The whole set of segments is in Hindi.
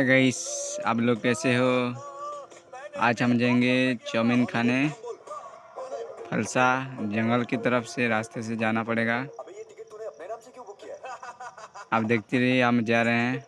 हाय गाइस, आप लोग कैसे हो? आज हम जाएँगे चाउमीन खाने। फलसा जंगल की तरफ़ से रास्ते से जाना पड़ेगा। आप देखते रहिए, हम जा रहे हैं।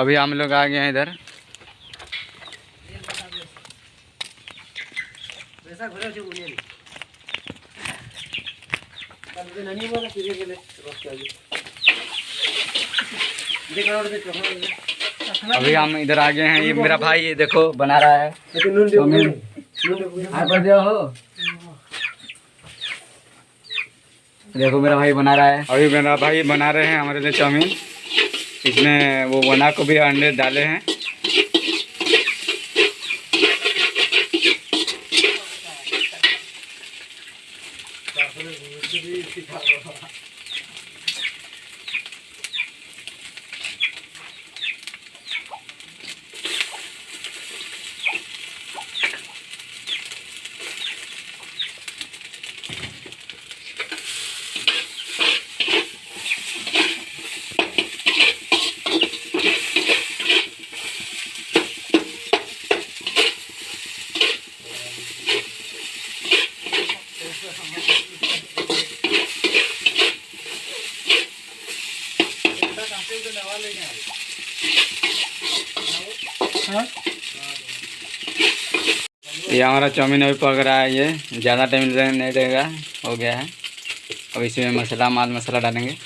अभी हम लोग आ गए हैं इधर। अभी हम इधर आ गए हैं। ये मेरा भाई ये देखो बना रहा है। हो। देखो मेरा भाई बना रहा है। अभी मेरा भाई बना रहे हैं हमारे लिए चाउमीन। इसमें वो बना को भी अंडे डाले हैं। ये हमारा चाउमीन अभी पक रहा है, ये ज़्यादा टाइम नहीं रहेगा हो गया है। अब इसमें मसाला, माल मसाला डालेंगे।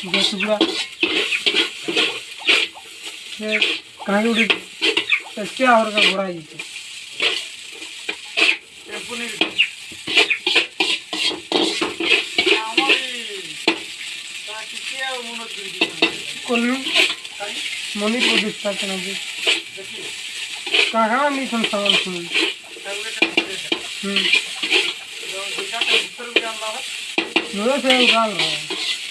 सुबह सुबह कहीं गोटे क्या हर का घोड़ा जी কলু মনি প্রতিষ্ঠা কেন কাহা মিশন সামান শুনুন হুম দুইটা ভিতরে জানলা হয় নয় সে গাল হয়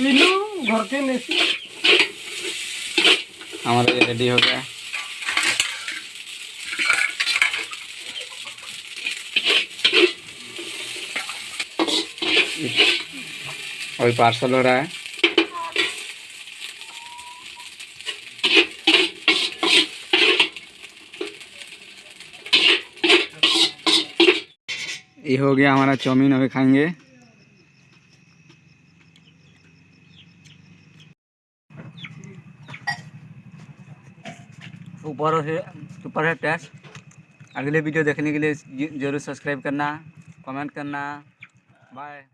घर के लेसी ये रेडी हो गया। और पार्सल हो रहा है। ये हो गया हमारा चाउमीन, अभी खाएँगे। ऊपर से सुपर है टेस्ट अगले वीडियो देखने के लिए ज़रूर सब्सक्राइब करना कमेंट करना। बाय